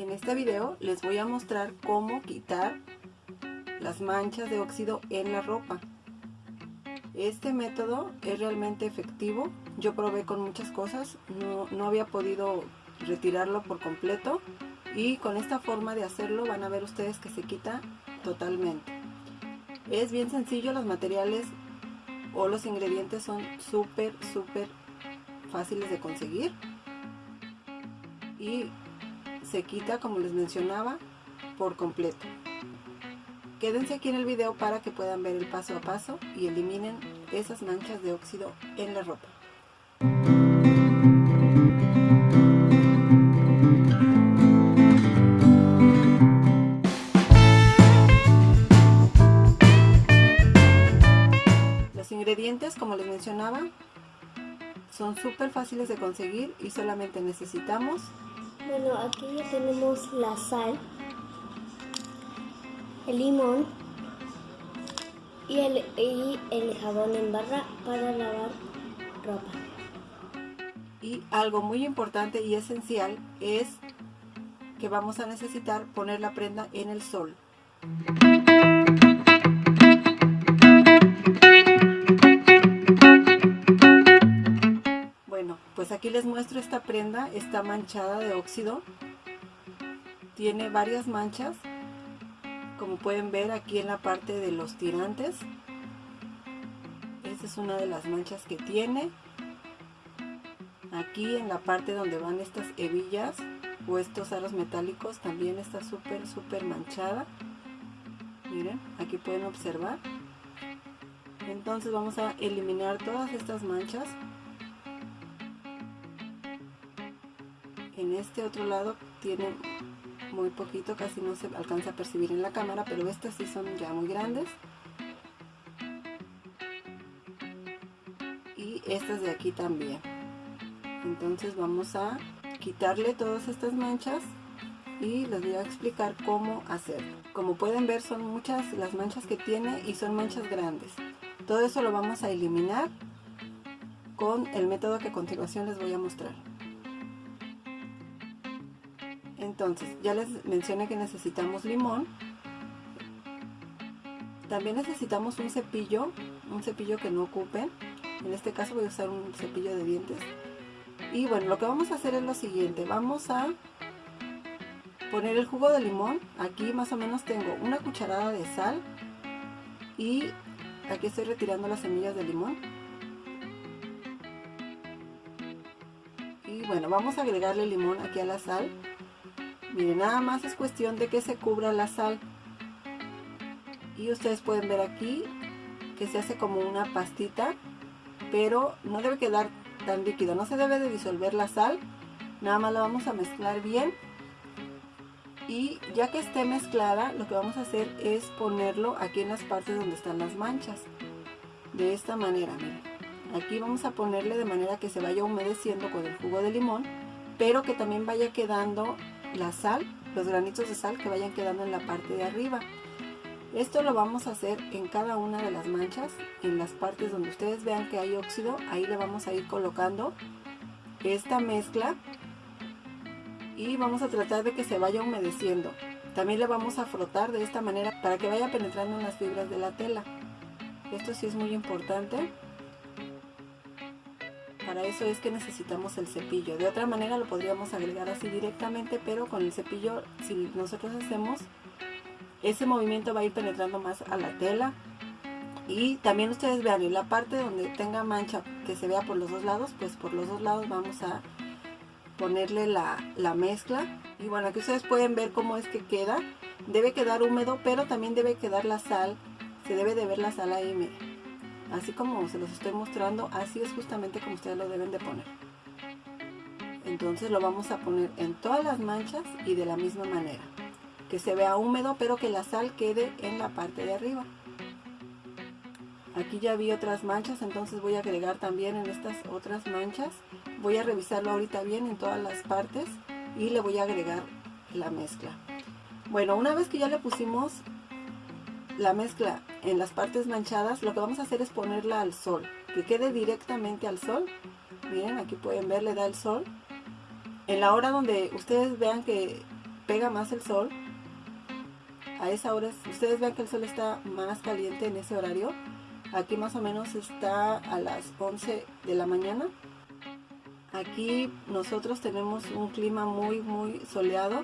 En este video les voy a mostrar cómo quitar las manchas de óxido en la ropa. Este método es realmente efectivo. Yo probé con muchas cosas, no, había podido retirarlo por completo y con esta forma de hacerlo van a ver ustedes que se quita totalmente. Es bien sencillo, los materiales o los ingredientes son súper, súper fáciles de conseguir y se quita como les mencionaba por completo. Quédense aquí en el video para que puedan ver el paso a paso y eliminen esas manchas de óxido en la ropa. Los ingredientes, como les mencionaba, son súper fáciles de conseguir y solamente necesitamos... Bueno, aquí ya tenemos la sal, el limón y el, jabón en barra para lavar ropa. Y algo muy importante y esencial es que vamos a necesitar poner la prenda en el sol. Pues aquí les muestro esta prenda, está manchada de óxido. Tiene varias manchas como pueden ver aquí en la parte de los tirantes. Esta es una de las manchas que tiene. Aquí en la parte donde van estas hebillas o estos aros metálicos también está súper súper manchada. Miren aquí pueden observar. Entonces vamos a eliminar todas estas manchas en este otro lado tiene muy poquito, casi no se alcanza a percibir en la cámara, pero estas sí son ya muy grandes. Y estas de aquí también. Entonces vamos a quitarle todas estas manchas y les voy a explicar cómo hacerlo. Como pueden ver son muchas las manchas que tiene y son manchas grandes. Todo eso lo vamos a eliminar con el método que a continuación les voy a mostrar. Entonces, ya les mencioné que necesitamos limón. También necesitamos un cepillo, un cepillo que no ocupen. En este caso voy a usar un cepillo de dientes. Y bueno, lo que vamos a hacer es lo siguiente. Vamos a poner el jugo de limón. Aquí más o menos tengo una cucharada de sal. Y aquí estoy retirando las semillas de limón. Y bueno, vamos a agregarle limón aquí a la sal. Miren, nada más es cuestión de que se cubra la sal. Y ustedes pueden ver aquí que se hace como una pastita, pero no debe quedar tan líquido. No se debe de disolver la sal. Nada más la vamos a mezclar bien. Y ya que esté mezclada, lo que vamos a hacer es ponerlo aquí en las partes donde están las manchas. De esta manera, miren. Aquí vamos a ponerle de manera que se vaya humedeciendo con el jugo de limón, pero que también vaya quedando la sal, los granitos de sal que vayan quedando en la parte de arriba. Esto lo vamos a hacer en cada una de las manchas, en las partes donde ustedes vean que hay óxido, ahí le vamos a ir colocando esta mezcla y vamos a tratar de que se vaya humedeciendo. También le vamos a frotar de esta manera para que vaya penetrando en las fibras de la tela. Esto sí es muy importante. Para eso es que necesitamos el cepillo. De otra manera lo podríamos agregar así directamente, pero con el cepillo, si nosotros hacemos, ese movimiento va a ir penetrando más a la tela. Y también ustedes vean, en la parte donde tenga mancha que se vea por los dos lados, pues por los dos lados vamos a ponerle la, la mezcla. Y bueno, aquí ustedes pueden ver cómo es que queda. Debe quedar húmedo, pero también debe quedar la sal. Se debe de ver la sal ahí, miren así como se los estoy mostrando, así es justamente como ustedes lo deben de poner. Entonces lo vamos a poner en todas las manchas y de la misma manera. Que se vea húmedo, pero que la sal quede en la parte de arriba. Aquí ya vi otras manchas, entonces voy a agregar también en estas otras manchas. Voy a revisarlo ahorita bien en todas las partes y le voy a agregar la mezcla. Bueno, una vez que ya le pusimos la mezcla en las partes manchadas, lo que vamos a hacer es ponerla al sol, que quede directamente al sol. Miren, aquí pueden ver, le da el sol. En la hora donde ustedes vean que pega más el sol, a esa hora, ustedes ven que el sol está más caliente en ese horario, aquí más o menos está a las 11 de la mañana. Aquí nosotros tenemos un clima muy muy soleado,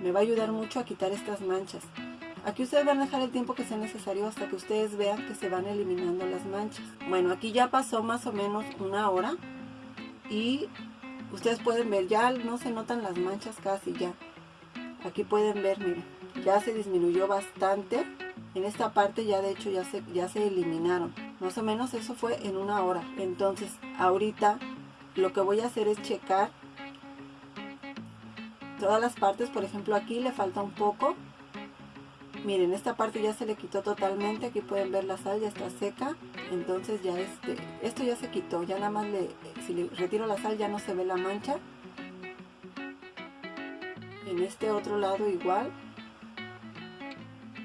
me va a ayudar mucho a quitar estas manchas. Aquí ustedes van a dejar el tiempo que sea necesario hasta que ustedes vean que se van eliminando las manchas. Bueno, aquí ya pasó más o menos una hora y ustedes pueden ver, ya no se notan las manchas casi ya. Aquí pueden ver, miren, ya se disminuyó bastante. En esta parte ya de hecho ya se, ya se eliminaron. Más o menos eso fue en una hora. Entonces ahorita lo que voy a hacer es checar todas las partes. Por ejemplo aquí le falta un poco miren esta parte ya se le quitó totalmente aquí pueden ver la sal ya está seca. Entonces ya este esto ya se quitó ya nada más le si le retiro la sal ya no se ve la mancha. En este otro lado igual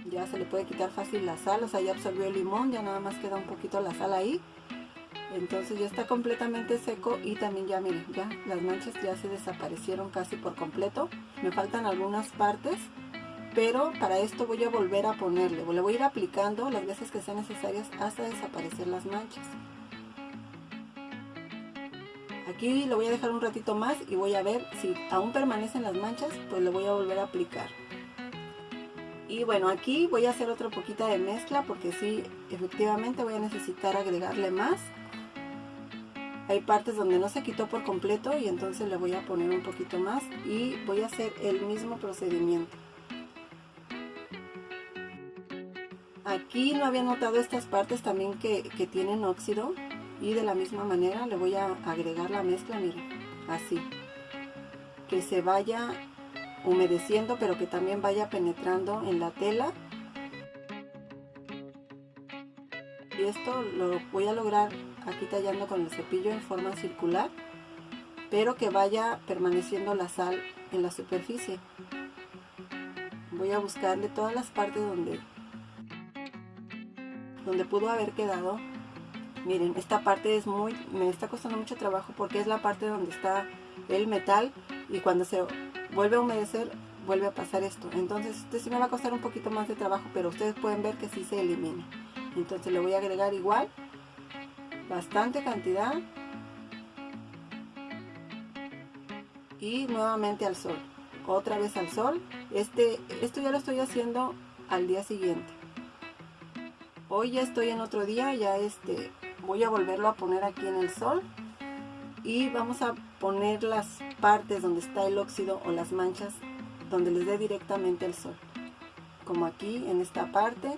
ya se le puede quitar fácil la sal o sea ya absorbió el limón ya nada más queda un poquito la sal ahí. Entonces ya está completamente seco y también ya miren ya las manchas ya se desaparecieron casi por completo. Me faltan algunas partes pero para esto voy a volver a ponerle, le voy a ir aplicando las veces que sean necesarias hasta desaparecer las manchas. Aquí lo voy a dejar un ratito más y voy a ver si aún permanecen las manchas, pues le voy a volver a aplicar. Y bueno, aquí voy a hacer otra poquita de mezcla porque sí, efectivamente voy a necesitar agregarle más. Hay partes donde no se quitó por completo y entonces le voy a poner un poquito más y voy a hacer el mismo procedimiento. Aquí no había notado estas partes también que, tienen óxido y de la misma manera le voy a agregar la mezcla, miren, así. Que se vaya humedeciendo pero que también vaya penetrando en la tela. Y esto lo voy a lograr aquí tallando con el cepillo en forma circular, pero que vaya permaneciendo la sal en la superficie. Voy a buscarle todas las partes donde donde pudo haber quedado miren esta parte es muy me está costando mucho trabajo porque es la parte donde está el metal y cuando se vuelve a humedecer vuelve a pasar esto. Entonces este sí me va a costar un poquito más de trabajo pero ustedes pueden ver que sí se elimina. Entonces le voy a agregar igual bastante cantidad y nuevamente al sol otra vez al sol. Este esto ya lo estoy haciendo al día siguiente hoy ya estoy en otro día ya este voy a volverlo a poner aquí en el sol y vamos a poner las partes donde está el óxido o las manchas donde les dé directamente el sol como aquí en esta parte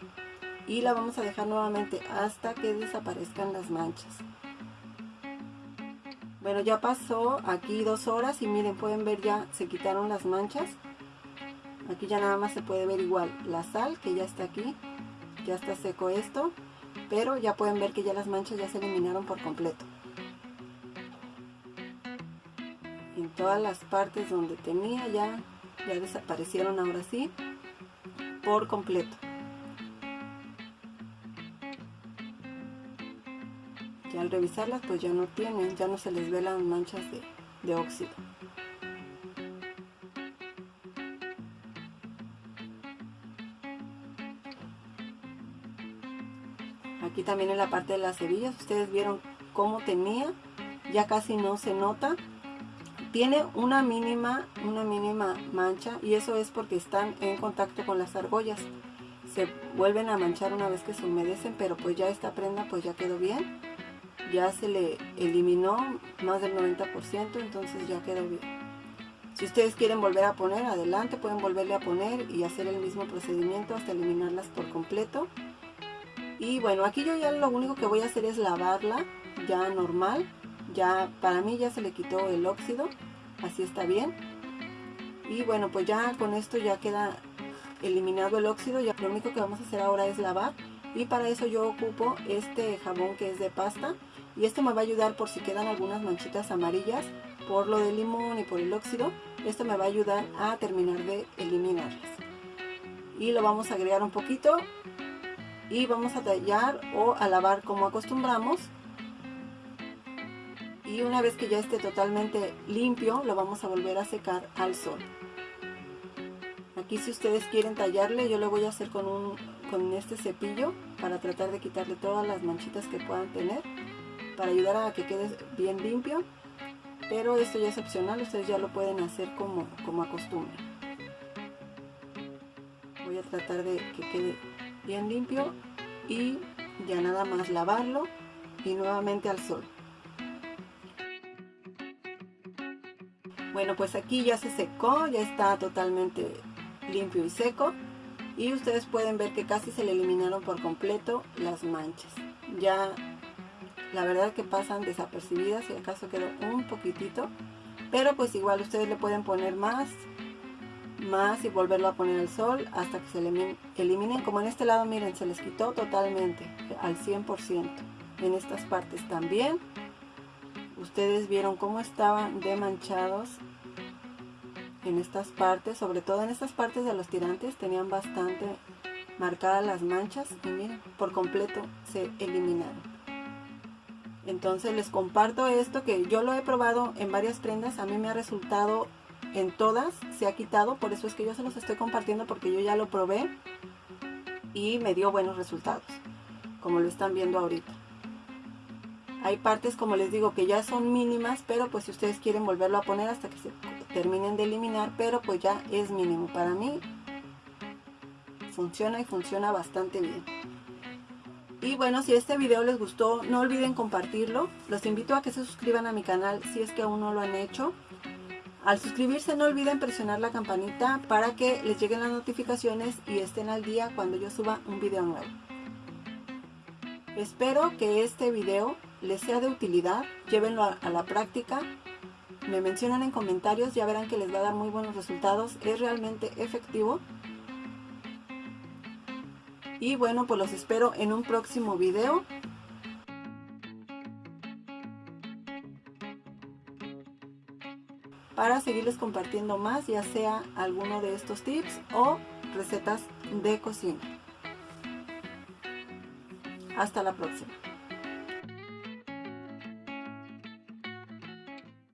y la vamos a dejar nuevamente hasta que desaparezcan las manchas. Bueno ya pasó aquí dos horas y miren pueden ver ya se quitaron las manchas. Aquí ya nada más se puede ver igual la sal que ya está aquí ya está seco esto, pero ya pueden ver que ya las manchas ya se eliminaron por completo. En todas las partes donde tenía ya, ya desaparecieron ahora sí, por completo. Ya al revisarlas pues ya no tienen, ya no se les ve las manchas de, de óxido. También en la parte de las hebillas. Ustedes vieron cómo tenía ya casi no se nota. Tiene una mínima una mínima mancha y eso es porque están en contacto con las argollas. Se vuelven a manchar una vez que se humedecen pero pues ya esta prenda pues ya quedó bien. Ya se le eliminó más del 90% entonces ya quedó bien. Si ustedes quieren volver a poner adelante pueden volverle a poner y hacer el mismo procedimiento hasta eliminarlas por completo y bueno aquí yo ya lo único que voy a hacer es lavarla ya normal. Ya para mí ya se le quitó el óxido así está bien. Y bueno pues ya con esto ya queda eliminado el óxido. Ya lo único que vamos a hacer ahora es lavar. Y para eso yo ocupo este jabón que es de pasta. Y esto me va a ayudar por si quedan algunas manchitas amarillas por lo del limón y por el óxido. Esto me va a ayudar a terminar de eliminarlas. Y lo vamos a agregar un poquito y vamos a tallar o a lavar como acostumbramos y una vez que ya esté totalmente limpio lo vamos a volver a secar al sol Aquí si ustedes quieren tallarle, yo lo voy a hacer con, un, con este cepillo para tratar de quitarle todas las manchitas que puedan tener, para ayudar a que quede bien limpio. Pero esto ya es opcional, ustedes ya lo pueden hacer como, como acostumbran. Voy a tratar de que quede bien limpio y ya nada más lavarlo y nuevamente al sol. Bueno, pues aquí ya se secó, ya está totalmente limpio y seco. Y ustedes pueden ver que casi se le eliminaron por completo las manchas. Ya la verdad que pasan desapercibidas, si acaso quedó un poquitito. Pero pues igual ustedes le pueden poner más, más y volverlo a poner al sol hasta que se eliminen. Como en este lado, miren, se les quitó totalmente, al 100%. En estas partes también. Ustedes vieron cómo estaban demanchados en estas partes, sobre todo en estas partes de los tirantes tenían bastante marcadas las manchas y miren, por completo se eliminaron. Entonces les comparto esto que yo lo he probado en varias prendas, a mí me ha resultado en todas, se ha quitado, por eso es que yo se los estoy compartiendo porque yo ya lo probé y me dio buenos resultados, como lo están viendo ahorita. Hay partes, como les digo, que ya son mínimas, pero pues si ustedes quieren volverlo a poner hasta que se terminen de eliminar, pero pues ya es mínimo. Para mí funciona y funciona bastante bien. Y bueno, si este video les gustó, no olviden compartirlo. Los invito a que se suscriban a mi canal si es que aún no lo han hecho. Al suscribirse no olviden presionar la campanita para que les lleguen las notificaciones y estén al día cuando yo suba un video nuevo. Espero que este video les sea de utilidad, llévenlo a, la práctica, me mencionan en comentarios, ya verán que les va a dar muy buenos resultados, es realmente efectivo. Y bueno, pues los espero en un próximo video. Para seguirles compartiendo más, ya sea alguno de estos tips o recetas de cocina. Hasta la próxima.